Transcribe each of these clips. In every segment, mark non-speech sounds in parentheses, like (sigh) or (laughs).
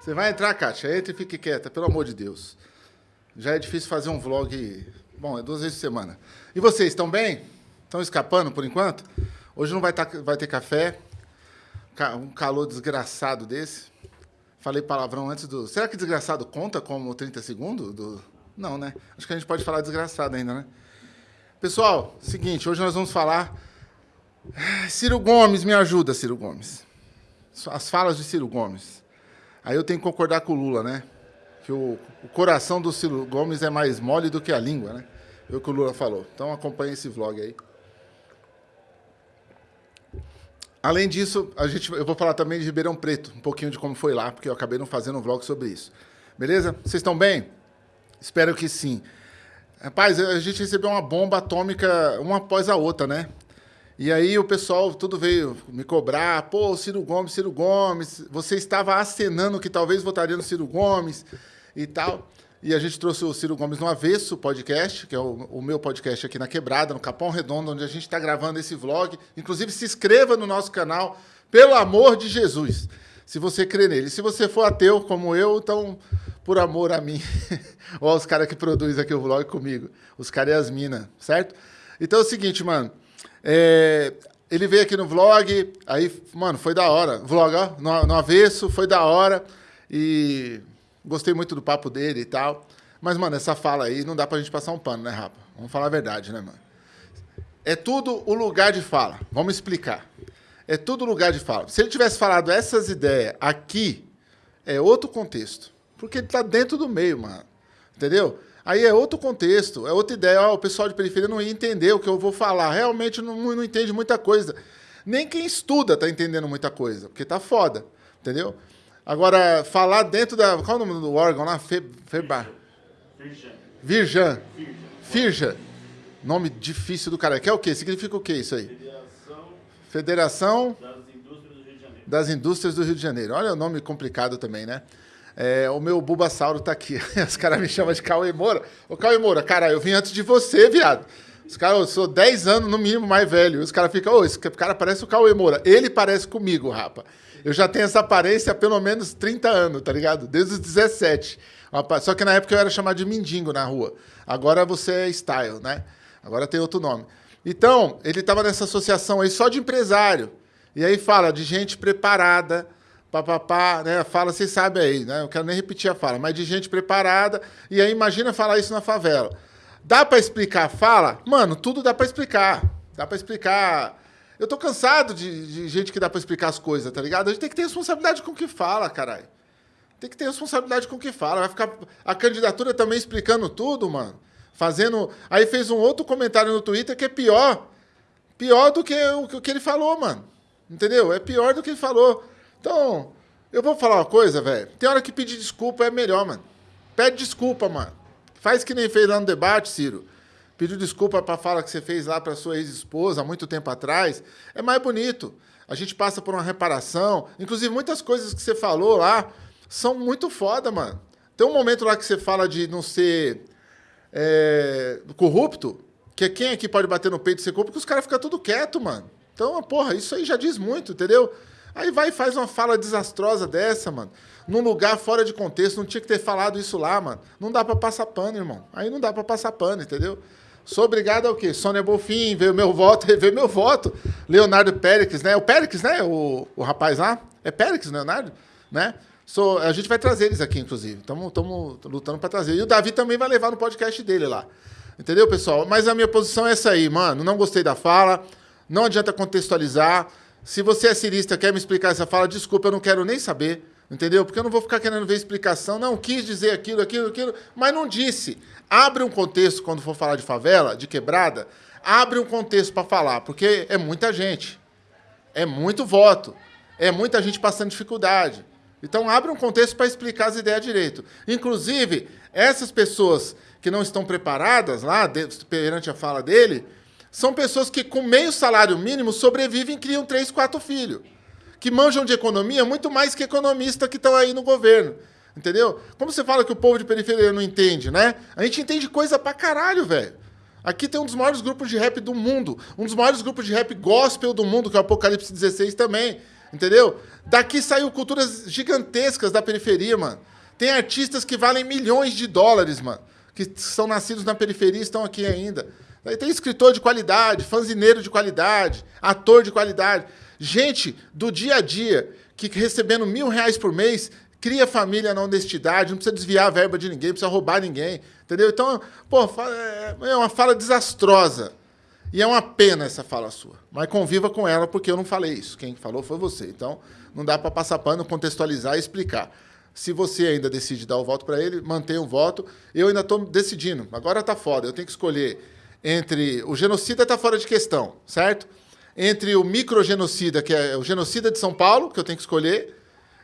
Você vai entrar, Kátia? Entra e fique quieta, pelo amor de Deus. Já é difícil fazer um vlog. Bom, é duas vezes por semana. E vocês, estão bem? Estão escapando por enquanto? Hoje não vai, tá, vai ter café. Um calor desgraçado desse. Falei palavrão antes do. Será que desgraçado conta como 30 segundos? Do... Não, né? Acho que a gente pode falar desgraçado ainda, né? Pessoal, seguinte, hoje nós vamos falar. Ciro Gomes, me ajuda, Ciro Gomes. As falas de Ciro Gomes. Aí eu tenho que concordar com o Lula, né? Que o, o coração do Ciro Gomes é mais mole do que a língua, né? É o que o Lula falou. Então acompanhe esse vlog aí. Além disso, a gente, eu vou falar também de Ribeirão Preto, um pouquinho de como foi lá, porque eu acabei não fazendo um vlog sobre isso. Beleza? Vocês estão bem? Espero que sim. Rapaz, a gente recebeu uma bomba atômica uma após a outra, né? E aí o pessoal tudo veio me cobrar, pô, Ciro Gomes, Ciro Gomes, você estava acenando que talvez votaria no Ciro Gomes e tal. E a gente trouxe o Ciro Gomes no Avesso Podcast, que é o, o meu podcast aqui na Quebrada, no Capão Redondo, onde a gente está gravando esse vlog. Inclusive, se inscreva no nosso canal, pelo amor de Jesus, se você crê nele. Se você for ateu como eu, então, por amor a mim, (laughs) ou aos caras que produzem aqui o vlog comigo, os caras e as minas, certo? Então é o seguinte, mano, é, ele veio aqui no vlog, aí, mano, foi da hora. Vlog, ó, no, no avesso, foi da hora. E Gostei muito do papo dele e tal. Mas, mano, essa fala aí não dá pra gente passar um pano, né, Rapa? Vamos falar a verdade, né, mano? É tudo o lugar de fala. Vamos explicar. É tudo lugar de fala. Se ele tivesse falado essas ideias aqui, é outro contexto. Porque ele tá dentro do meio, mano. Entendeu? Aí é outro contexto, é outra ideia. Ó, o pessoal de periferia não ia entender o que eu vou falar. Realmente não, não entende muita coisa. Nem quem estuda tá entendendo muita coisa, porque tá foda. Entendeu? Agora, falar dentro da. Qual é o nome do órgão lá? Fe, Febar. Virjan. Virjan. Firja. Nome difícil do cara. Que é o quê? Significa o quê isso aí? Federação. Federação das Indústrias do Rio de Janeiro. Das Indústrias do Rio de Janeiro. Olha o nome complicado também, né? É, o meu Bulbasauro tá aqui. (laughs) Os caras me chamam de Cauê Moura. Ô, Cauê Moura, cara, eu vim antes de você, viado. Os caras, eu sou 10 anos no mínimo mais velho. Os caras ficam, ô, esse cara parece o Cauê Moura. Ele parece comigo, rapa. Eu já tenho essa aparência há pelo menos 30 anos, tá ligado? Desde os 17. Só que na época eu era chamado de mendigo na rua. Agora você é style, né? Agora tem outro nome. Então, ele estava nessa associação aí só de empresário. E aí fala de gente preparada, papapá, né? Fala, vocês sabem aí, né? Eu quero nem repetir a fala, mas de gente preparada. E aí imagina falar isso na favela. Dá para explicar a fala? Mano, tudo dá para explicar. Dá para explicar eu tô cansado de, de gente que dá para explicar as coisas, tá ligado? A gente tem que ter responsabilidade com o que fala, caralho. Tem que ter responsabilidade com o que fala. Vai ficar a candidatura também explicando tudo, mano. Fazendo. Aí fez um outro comentário no Twitter que é pior. Pior do que o que ele falou, mano. Entendeu? É pior do que ele falou. Então, eu vou falar uma coisa, velho. Tem hora que pedir desculpa é melhor, mano. Pede desculpa, mano. Faz que nem fez lá no debate, Ciro pediu desculpa para a fala que você fez lá para sua ex-esposa há muito tempo atrás, é mais bonito. A gente passa por uma reparação. Inclusive, muitas coisas que você falou lá são muito foda, mano. Tem um momento lá que você fala de não ser é, corrupto, que é quem aqui pode bater no peito e ser corrupto, porque os caras ficam tudo quieto, mano. Então, porra, isso aí já diz muito, entendeu? Aí vai e faz uma fala desastrosa dessa, mano. Num lugar fora de contexto, não tinha que ter falado isso lá, mano. Não dá para passar pano, irmão. Aí não dá para passar pano, entendeu? Sou obrigado ao quê? Sônia Bolfin, veio meu voto, (laughs) veio meu voto. Leonardo Périx, né? O Périx, né? O, o rapaz lá. É Périx, Leonardo? Né? Sou, a gente vai trazer eles aqui, inclusive. Estamos lutando para trazer. E o Davi também vai levar no podcast dele lá. Entendeu, pessoal? Mas a minha posição é essa aí, mano. Não gostei da fala. Não adianta contextualizar. Se você é cirista quer me explicar essa fala, desculpa, eu não quero nem saber. Entendeu? Porque eu não vou ficar querendo ver explicação. Não, quis dizer aquilo, aquilo, aquilo, mas não disse. Abre um contexto quando for falar de favela, de quebrada, abre um contexto para falar, porque é muita gente. É muito voto. É muita gente passando dificuldade. Então abre um contexto para explicar as ideias direito. Inclusive, essas pessoas que não estão preparadas lá, perante a fala dele, são pessoas que com meio salário mínimo sobrevivem e criam três, quatro filhos que manjam de economia muito mais que economistas que estão aí no governo. Entendeu? Como você fala que o povo de periferia não entende, né? A gente entende coisa pra caralho, velho. Aqui tem um dos maiores grupos de rap do mundo, um dos maiores grupos de rap gospel do mundo, que é o Apocalipse 16 também. Entendeu? Daqui saiu culturas gigantescas da periferia, mano. Tem artistas que valem milhões de dólares, mano. Que são nascidos na periferia e estão aqui ainda. Aí tem escritor de qualidade, fanzineiro de qualidade, ator de qualidade. Gente do dia a dia que recebendo mil reais por mês cria família na honestidade, não precisa desviar a verba de ninguém, não precisa roubar ninguém. Entendeu? Então, pô, é, é uma fala desastrosa. E é uma pena essa fala sua. Mas conviva com ela, porque eu não falei isso. Quem falou foi você. Então, não dá para passar pano, contextualizar e explicar. Se você ainda decide dar o voto para ele, mantenha o voto. Eu ainda estou decidindo. Agora tá foda. Eu tenho que escolher entre. O genocida está fora de questão, certo? Entre o microgenocida, que é o genocida de São Paulo, que eu tenho que escolher.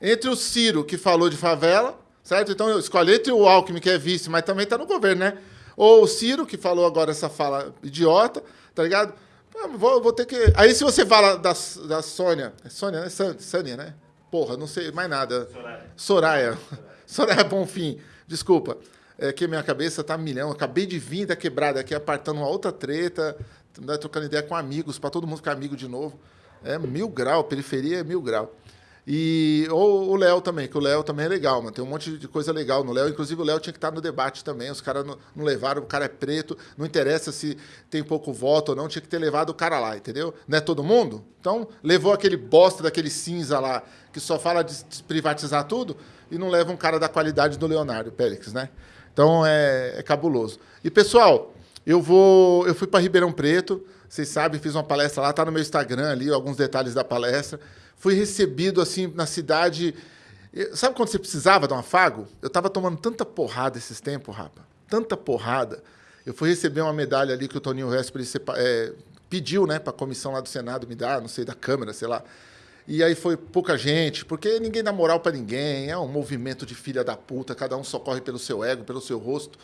Entre o Ciro, que falou de favela, certo? Então eu escolho entre o Alckmin, que é vice, mas também está no governo, né? Ou o Ciro, que falou agora essa fala idiota tá ligado? Ah, vou, vou ter que. Aí se você fala da, da Sônia. É Sônia, né? Sânia, né? Porra, não sei mais nada. Soraya. Soraya. (laughs) Soraya Bonfim. Desculpa. É que minha cabeça tá milhão. Acabei de vir da quebrada aqui, apartando uma outra treta, né, trocando ideia com amigos, para todo mundo ficar amigo de novo. É mil grau, periferia é mil grau. E ou o Léo também, que o Léo também é legal, mano. Tem um monte de coisa legal no Léo. Inclusive, o Léo tinha que estar no debate também. Os caras não, não, levaram, o cara é preto, não interessa se tem pouco voto ou não, tinha que ter levado o cara lá, entendeu? Não é todo mundo? Então, levou aquele bosta daquele cinza lá, que só fala de privatizar tudo, e não leva um cara da qualidade do Leonardo Pérez, né? Então é, é cabuloso. E, pessoal, eu vou. Eu fui para Ribeirão Preto, vocês sabem, fiz uma palestra lá, tá no meu Instagram ali, alguns detalhes da palestra fui recebido assim na cidade. Sabe quando você precisava de um afago? Eu estava tomando tanta porrada esses tempos, rapa. Tanta porrada. Eu fui receber uma medalha ali que o Toninho Vesperi é, pediu, né, para a comissão lá do Senado me dar, não sei, da Câmara, sei lá. E aí foi pouca gente, porque ninguém dá moral para ninguém, é um movimento de filha da puta, cada um socorre pelo seu ego, pelo seu rosto.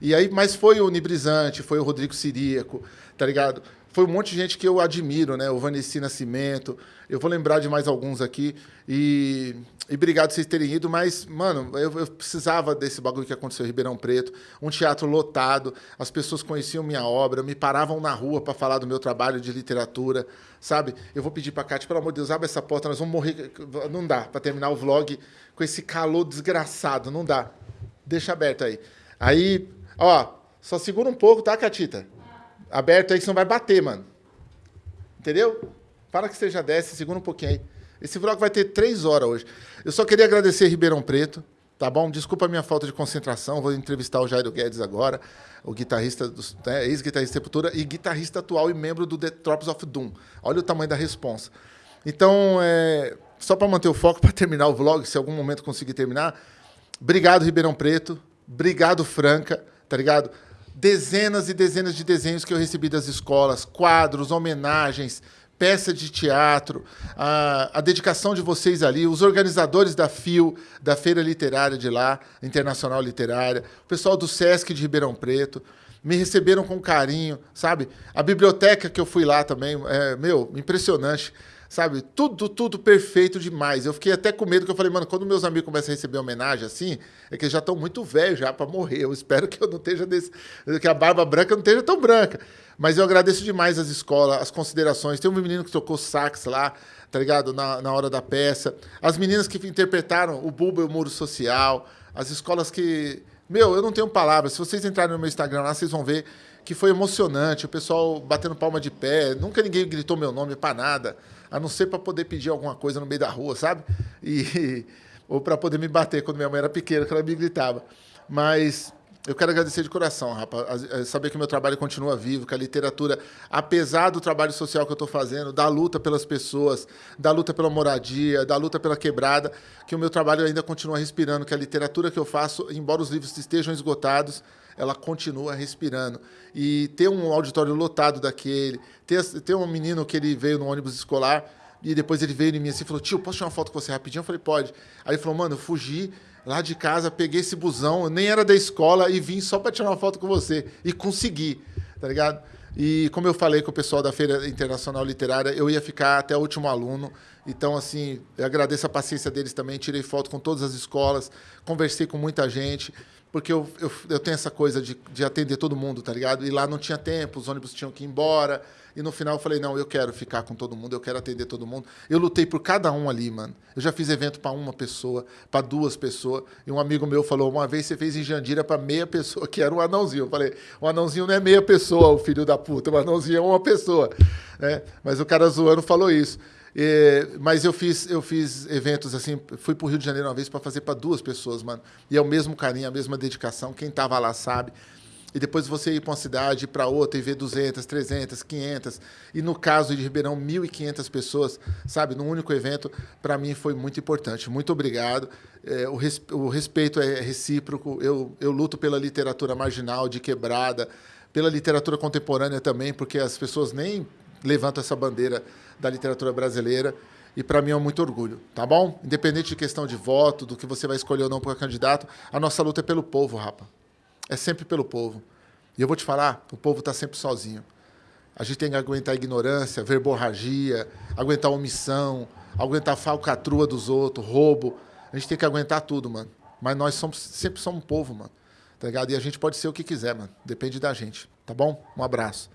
E aí, mas foi o Nibrizante, foi o Rodrigo Siríaco, tá ligado? Foi um monte de gente que eu admiro, né? O Vanessa Nascimento. Eu vou lembrar de mais alguns aqui. E, e obrigado por vocês terem ido, mas, mano, eu, eu, precisava desse bagulho que aconteceu em Ribeirão Preto. Um teatro lotado, as pessoas conheciam minha obra, me paravam na rua para falar do meu trabalho de literatura, sabe? Eu vou pedir para a Kátia, pelo amor de Deus, abre essa porta, nós vamos morrer. Não dá para terminar o vlog com esse calor desgraçado, não dá. Deixa aberto aí. Aí, ó, só segura um pouco, tá, Catita? Aberto aí que você não vai bater, mano. Entendeu? Para que já desce, segura um pouquinho aí. Esse vlog vai ter três horas hoje. Eu só queria agradecer Ribeirão Preto, tá bom? Desculpa a minha falta de concentração. Vou entrevistar o Jairo Guedes agora, o guitarrista, né, ex-guitarrista Sepultura e guitarrista atual e membro do The Tropes of Doom. Olha o tamanho da responsa. Então, é, só para manter o foco, (laughs) para terminar o vlog, se algum momento conseguir terminar, obrigado, Ribeirão Preto. Obrigado, Franca, tá ligado? Dezenas e dezenas de desenhos que eu recebi das escolas, quadros, homenagens, peça de teatro, a, a, dedicação de vocês ali, os organizadores da FIO, da Feira Literária de lá, Internacional Literária, o pessoal do SESC de Ribeirão Preto, me receberam com carinho, sabe? A biblioteca que eu fui lá também, é, meu, impressionante sabe? Tudo, tudo perfeito demais. Eu fiquei até com medo, que eu falei, mano, quando meus amigos começam a receber homenagem assim, é que eles já estão muito velhos já para morrer. Eu espero que eu não esteja desse, que a barba branca não esteja tão branca. Mas eu agradeço demais as escolas, as considerações. Tem um menino que tocou sax lá, tá ligado? Na, na hora da peça. As meninas que interpretaram o Buba e o Muro Social. As escolas que. Meu, eu não tenho palavras. Se vocês entrarem no meu Instagram lá, vocês vão ver que foi emocionante. O pessoal batendo palma de pé. Nunca ninguém gritou meu nome para nada a não ser para poder pedir alguma coisa no meio da rua, sabe? E, (laughs) ou para poder me bater quando minha mãe era pequena, que ela me gritava. Mas eu quero agradecer de coração, rapaz. Saber que meu trabalho continua vivo, que a literatura, apesar do trabalho social que eu estou fazendo, da luta pelas pessoas, da luta pela moradia, da luta pela quebrada, que o meu trabalho ainda continua respirando, que a literatura que eu faço, embora os livros estejam esgotados, ela continua respirando. E ter um auditório lotado daquele, ter, ter um menino que ele veio no ônibus escolar e depois ele veio em mim assim e falou: Tio, posso tirar uma foto com você rapidinho? Eu falei: Pode. Aí ele falou: Mano, eu fugi lá de casa, peguei esse busão, nem era da escola e vim só para tirar uma foto com você. E consegui, tá ligado? E como eu falei com o pessoal da Feira Internacional Literária, eu ia ficar até o último aluno Então, assim, agradeço a paciência deles também. Tirei foto com todas as escolas, conversei com muita gente, porque eu, eu, eu tenho essa coisa de, de atender todo mundo, tá ligado? E lá não tinha tempo, os ônibus tinham que ir embora. E no final eu falei, não, eu quero ficar com todo mundo, eu quero atender todo mundo. Eu lutei por cada um ali, mano. Eu já fiz evento para uma pessoa, para duas pessoas. E um amigo meu falou, uma vez você fez em Jandira para meia pessoa, (laughs) que era um anãozinho. Eu falei, o anãozinho não é meia pessoa, o filho da puta, o anãozinho é uma pessoa. É, mas o cara zoando falou isso. É, mas eu fiz, eu fiz eventos assim, fui para o Rio de Janeiro uma vez para fazer para duas pessoas, mano. E é o mesmo carinho, a mesma dedicação. Quem tava lá sabe. E depois você ir para uma cidade, para outra e ver 200, 300, 500. E no caso de Ribeirão, 1.500 pessoas, sabe? Num único evento, para mim foi muito importante. Muito obrigado. É, o, res, o, respeito é recíproco. Eu, eu luto pela literatura marginal, de quebrada, pela literatura contemporânea também, porque as pessoas nem levantam essa bandeira da literatura brasileira. E para mim é muito orgulho, tá bom? Independente de questão de voto, do que você vai escolher ou não para candidato, a nossa luta é pelo povo, rapa. É sempre pelo povo. E eu vou te falar, o povo está sempre sozinho. A gente tem que aguentar ignorância, verborragia, aguentar omissão, aguentar falcatrua dos outros, roubo. A gente tem que aguentar tudo, mano. Mas nós somos, sempre somos um povo, mano. Tá ligado? E a gente pode ser o que quiser, mano. Depende da gente. Tá bom? Um abraço.